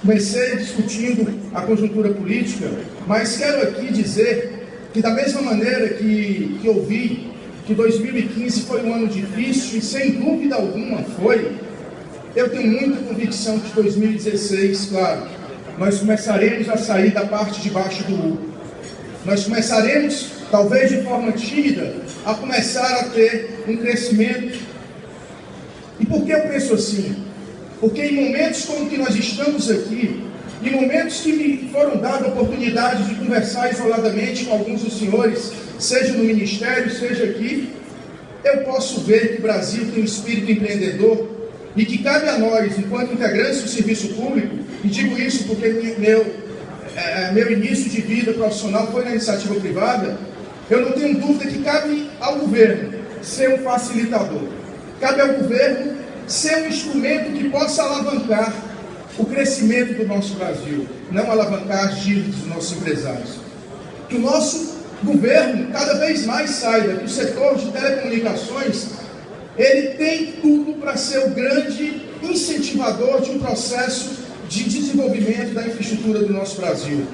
Comecei discutindo a conjuntura política, mas quero aqui dizer que da mesma maneira que, que ouvi que 2015 foi um ano difícil, e sem dúvida alguma foi, eu tenho muita convicção que 2016, claro, nós começaremos a sair da parte de baixo do U. Nós começaremos, talvez de forma tímida, a começar a ter um crescimento. E por que eu penso assim? Porque em momentos como que nós estamos aqui, em momentos que me foram dadas oportunidades de conversar isoladamente com alguns dos senhores, seja no ministério, seja aqui, eu posso ver que o Brasil tem um espírito empreendedor e que cabe a nós, enquanto integrantes do serviço público, e digo isso porque meu, é, meu início de vida profissional foi na iniciativa privada, eu não tenho dúvida que cabe ao governo ser um facilitador. Cabe ao governo ser um instrumento que possa alavancar o crescimento do nosso Brasil, não alavancar as dívidas dos nossos empresários. Que o nosso governo cada vez mais saiba que o setor de telecomunicações ele tem tudo para ser o grande incentivador de um processo de desenvolvimento da infraestrutura do nosso Brasil.